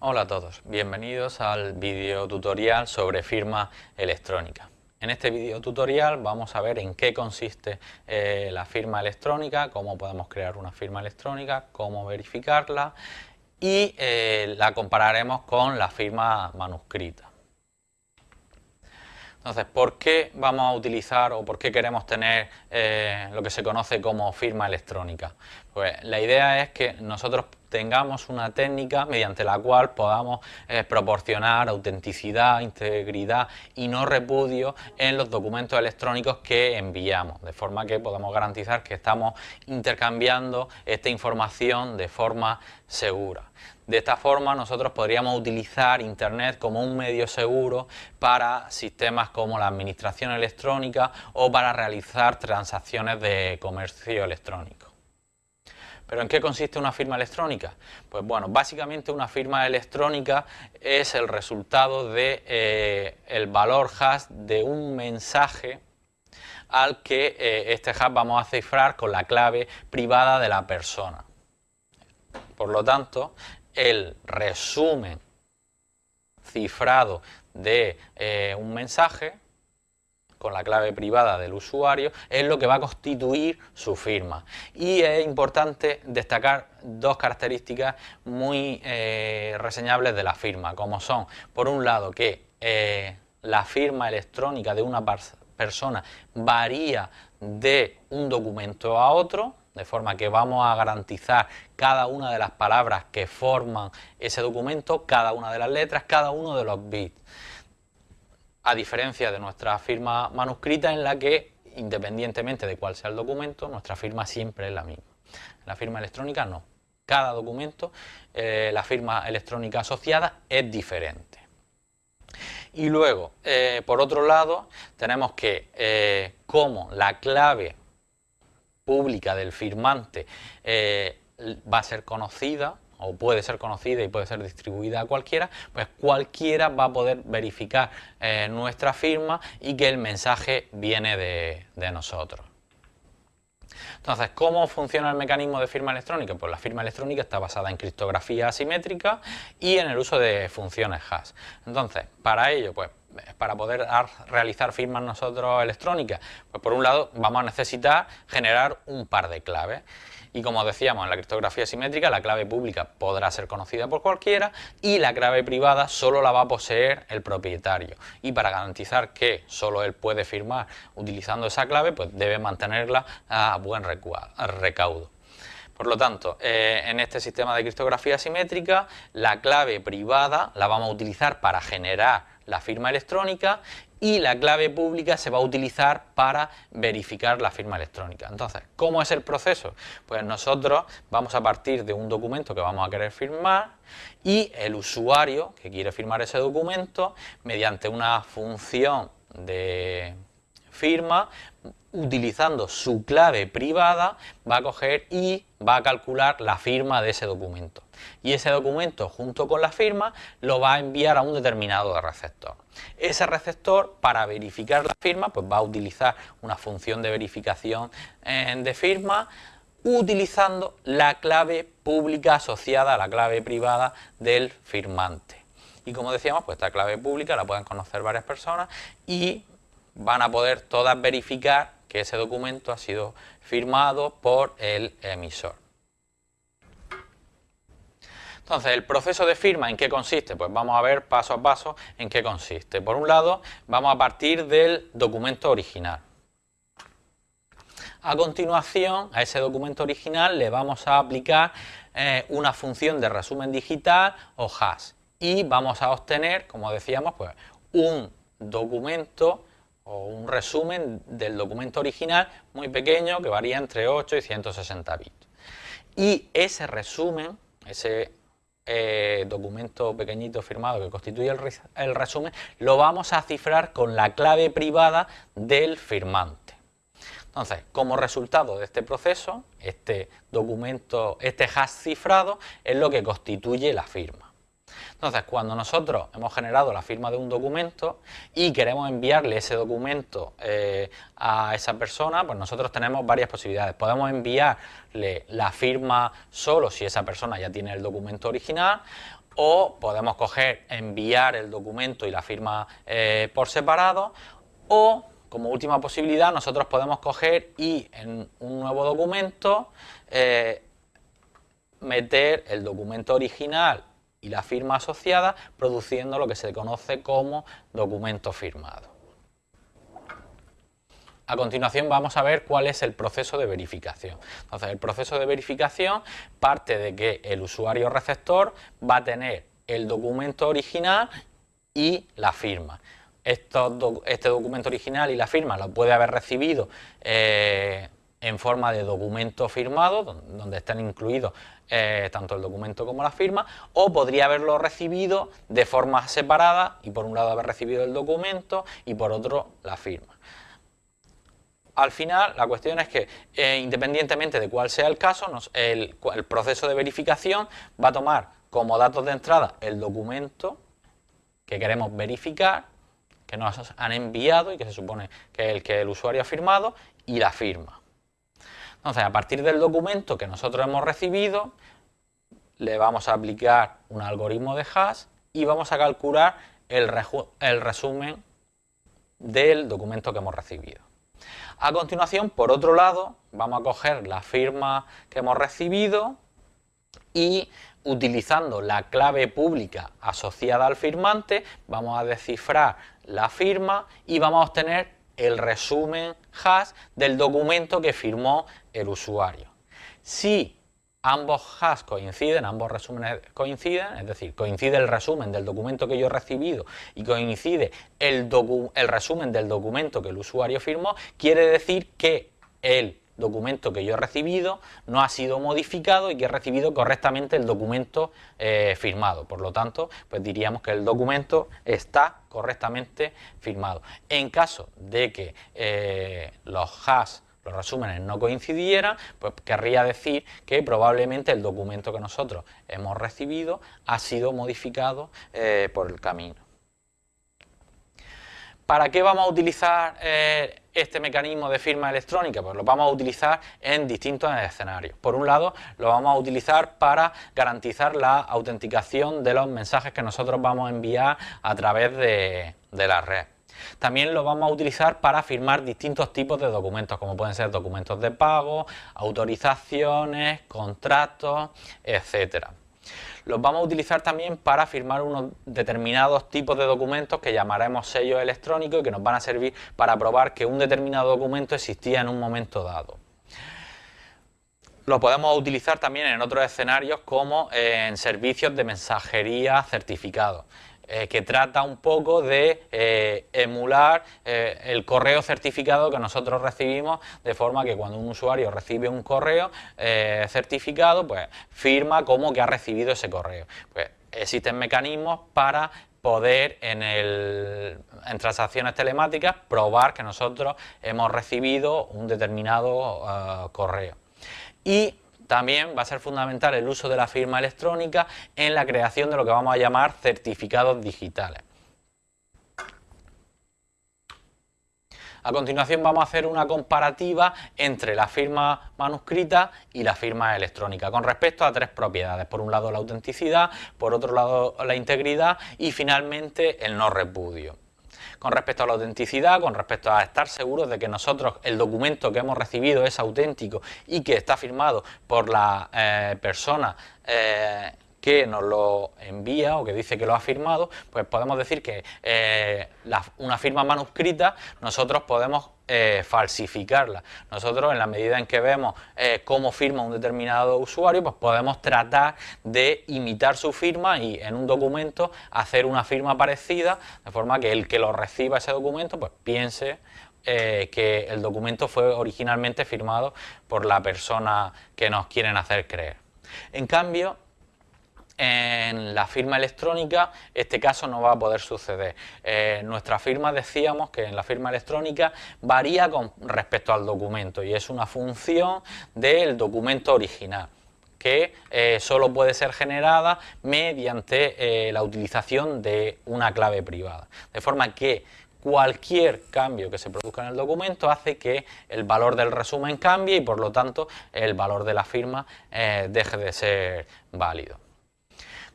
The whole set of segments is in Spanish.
Hola a todos, bienvenidos al video tutorial sobre firma electrónica. En este video tutorial vamos a ver en qué consiste eh, la firma electrónica, cómo podemos crear una firma electrónica, cómo verificarla y eh, la compararemos con la firma manuscrita. Entonces, ¿por qué vamos a utilizar o por qué queremos tener eh, lo que se conoce como firma electrónica? Pues la idea es que nosotros tengamos una técnica mediante la cual podamos eh, proporcionar autenticidad, integridad y no repudio en los documentos electrónicos que enviamos, de forma que podamos garantizar que estamos intercambiando esta información de forma segura. De esta forma nosotros podríamos utilizar Internet como un medio seguro para sistemas como la administración electrónica o para realizar transacciones de comercio electrónico. ¿Pero en qué consiste una firma electrónica? Pues bueno, básicamente una firma electrónica es el resultado de eh, valor hash de un mensaje al que eh, este hash vamos a cifrar con la clave privada de la persona. Por lo tanto, el resumen cifrado de eh, un mensaje con la clave privada del usuario es lo que va a constituir su firma. Y es importante destacar dos características muy eh, reseñables de la firma, como son, por un lado, que eh, la firma electrónica de una persona varía de un documento a otro, de forma que vamos a garantizar cada una de las palabras que forman ese documento, cada una de las letras, cada uno de los bits. A diferencia de nuestra firma manuscrita en la que, independientemente de cuál sea el documento, nuestra firma siempre es la misma. La firma electrónica no. Cada documento, eh, la firma electrónica asociada es diferente. Y luego, eh, por otro lado, tenemos que, eh, como la clave pública del firmante eh, va a ser conocida o puede ser conocida y puede ser distribuida a cualquiera, pues cualquiera va a poder verificar eh, nuestra firma y que el mensaje viene de, de nosotros. Entonces, ¿cómo funciona el mecanismo de firma electrónica? Pues la firma electrónica está basada en criptografía asimétrica y en el uso de funciones hash. Entonces, para ello, pues para poder realizar firmas nosotros electrónicas? Pues por un lado vamos a necesitar generar un par de claves. Y como decíamos en la criptografía simétrica, la clave pública podrá ser conocida por cualquiera y la clave privada solo la va a poseer el propietario. Y para garantizar que solo él puede firmar utilizando esa clave, pues debe mantenerla a buen recaudo. Por lo tanto, eh, en este sistema de criptografía simétrica, la clave privada la vamos a utilizar para generar la firma electrónica y la clave pública se va a utilizar para verificar la firma electrónica. Entonces, ¿cómo es el proceso? Pues nosotros vamos a partir de un documento que vamos a querer firmar y el usuario que quiere firmar ese documento, mediante una función de firma, utilizando su clave privada, va a coger y va a calcular la firma de ese documento. Y ese documento, junto con la firma, lo va a enviar a un determinado receptor. Ese receptor, para verificar la firma, pues va a utilizar una función de verificación eh, de firma, utilizando la clave pública asociada a la clave privada del firmante. Y como decíamos, pues esta clave pública la pueden conocer varias personas y van a poder todas verificar que ese documento ha sido firmado por el emisor. Entonces, el proceso de firma, ¿en qué consiste? Pues vamos a ver paso a paso en qué consiste. Por un lado, vamos a partir del documento original. A continuación, a ese documento original le vamos a aplicar eh, una función de resumen digital o hash y vamos a obtener, como decíamos, pues un documento o un resumen del documento original muy pequeño que varía entre 8 y 160 bits. Y ese resumen, ese eh, documento pequeñito firmado que constituye el, resumen, lo vamos a cifrar con la clave privada del firmante. Entonces, como resultado de este proceso, este documento, este hash cifrado es lo que constituye la firma. Entonces, cuando nosotros hemos generado la firma de un documento y queremos enviarle ese documento eh, a esa persona, pues nosotros tenemos varias posibilidades. Podemos enviarle la firma solo si esa persona ya tiene el documento original o podemos coger, enviar el documento y la firma eh, por separado o como última posibilidad nosotros podemos coger y en un nuevo documento eh, meter el documento original y la firma asociada produciendo lo que se conoce como documento firmado. A continuación vamos a ver cuál es el proceso de verificación. Entonces el proceso de verificación parte de que el usuario receptor va a tener el documento original y la firma. este documento original y la firma lo puede haber recibido eh, en forma de documento firmado, donde están incluidos eh, tanto el documento como la firma, o podría haberlo recibido de forma separada y por un lado haber recibido el documento y por otro la firma al final la cuestión es que eh, independientemente de cuál sea el caso, el, proceso de verificación va a tomar como datos de entrada el documento que queremos verificar, que nos han enviado y que se supone que el que el usuario ha firmado, y la firma. Entonces, a partir del documento que nosotros hemos recibido, le vamos a aplicar un algoritmo de hash y vamos a calcular el resumen del documento que hemos recibido. A continuación, por otro lado, vamos a coger la firma que hemos recibido y utilizando la clave pública asociada al firmante, vamos a descifrar la firma y vamos a obtener el resumen hash del documento que firmó el usuario. Si ambos hash coinciden, ambos resúmenes coinciden, es decir, coincide el resumen del documento que yo he recibido y coincide el, el resumen del documento que el usuario firmó, quiere decir que el documento que yo he recibido no ha sido modificado y que he recibido correctamente el documento eh, firmado. Por lo tanto, pues diríamos que el documento está correctamente firmado. En caso de que eh, los hash los resúmenes no coincidieran, pues querría decir que probablemente el documento que nosotros hemos recibido ha sido modificado eh, por el camino. ¿Para qué vamos a utilizar eh, este mecanismo de firma electrónica? Pues lo vamos a utilizar en distintos escenarios. Por un lado, lo vamos a utilizar para garantizar la autenticación de los mensajes que nosotros vamos a enviar a través de la red. También lo vamos a utilizar para firmar distintos tipos de documentos, como pueden ser documentos de pago, autorizaciones, contratos, etcétera. Los vamos a utilizar también para firmar unos determinados tipos de documentos que llamaremos sellos electrónicos y que nos van a servir para probar que un determinado documento existía en un momento dado. Lo podemos utilizar también en otros escenarios como en servicios de mensajería certificados. Eh, que trata un poco de eh, emular eh, el correo certificado que nosotros recibimos, de forma que cuando un usuario recibe un correo certificado, pues firma como que ha recibido ese correo. Pues existen mecanismos para poder en, en transacciones telemáticas probar que nosotros hemos recibido un determinado correo. Y también va a ser fundamental el uso de la firma electrónica en la creación de lo que vamos a llamar certificados digitales. A continuación vamos a hacer una comparativa entre la firma manuscrita y la firma electrónica con respecto a tres propiedades. Por un lado la autenticidad, por otro lado la integridad y finalmente el no repudio con respecto a la autenticidad, con respecto a estar seguros de que nosotros el documento que hemos recibido es auténtico y que está firmado por la eh, persona eh, que nos lo envía o que dice que lo ha firmado, pues podemos decir que eh, una firma manuscrita nosotros podemos eh, falsificarla. Nosotros en la medida en que vemos eh, cómo firma un determinado usuario, pues podemos tratar de imitar su firma y en un documento hacer una firma parecida, de forma que el que lo reciba ese documento pues piense que el documento fue originalmente firmado por la persona que nos quieren hacer creer. En cambio, en la firma electrónica este caso no va a poder suceder. Eh, nuestra firma decíamos que en la firma electrónica varía con respecto al documento y es una función del documento original que eh, solo puede ser generada mediante eh, la utilización de una clave privada. De forma que cualquier cambio que se produzca en el documento hace que el valor del resumen cambie y por lo tanto el valor de la firma deje de ser válido.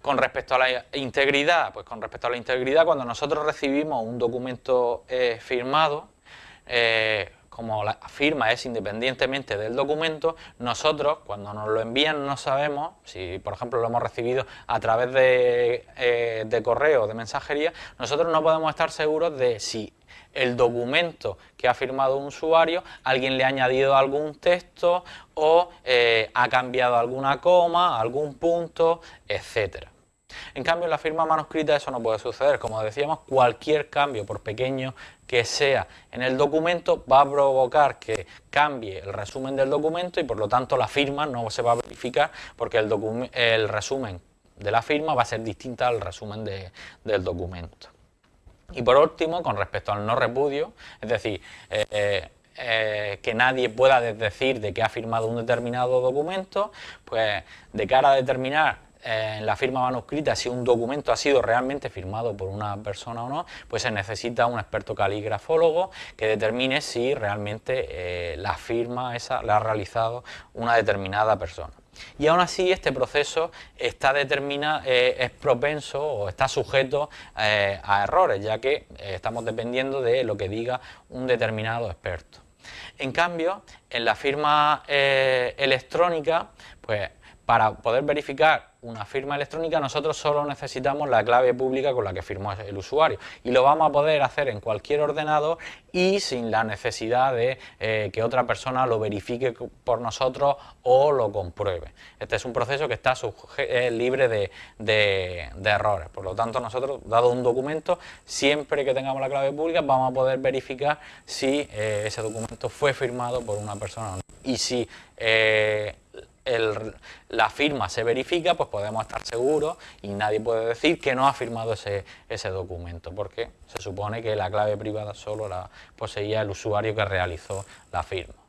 Con respecto a la integridad, pues con respecto a la integridad, cuando nosotros recibimos un documento eh, firmado, eh, como la firma es independientemente del documento, nosotros cuando nos lo envían no sabemos, si por ejemplo lo hemos recibido a través de, eh, de correo o de mensajería, nosotros no podemos estar seguros de si el documento que ha firmado un usuario, alguien le ha añadido algún texto o ha cambiado alguna coma, algún punto, etcétera. En cambio, en la firma manuscrita eso no puede suceder. Como decíamos, cualquier cambio, por pequeño que sea en el documento, va a provocar que cambie el resumen del documento y por lo tanto la firma no se va a verificar porque el, resumen de la firma va a ser distinta al resumen del documento. Y por último, con respecto al no repudio, es decir, eh, eh, eh, que nadie pueda decir de que ha firmado un determinado documento, pues de cara a determinar en la firma manuscrita si un documento ha sido realmente firmado por una persona o no, pues se necesita un experto caligrafólogo que determine si realmente eh, la firma esa la ha realizado una determinada persona. Y aún así este proceso está determinado, eh, es propenso o está sujeto eh, a errores, ya que estamos dependiendo de lo que diga un determinado experto. En cambio, en la firma electrónica, pues para poder verificar una firma electrónica nosotros solo necesitamos la clave pública con la que firmó el usuario y lo vamos a poder hacer en cualquier ordenador y sin la necesidad de eh, que otra persona lo verifique por nosotros o lo compruebe. Este es un proceso que está libre de, errores, por lo tanto nosotros, dado un documento, siempre que tengamos la clave pública vamos a poder verificar si eh, ese documento fue firmado por una persona o no. Y si eh, la firma se verifica, pues podemos estar seguros y nadie puede decir que no ha firmado ese, ese documento, porque se supone que la clave privada solo la poseía el usuario que realizó la firma.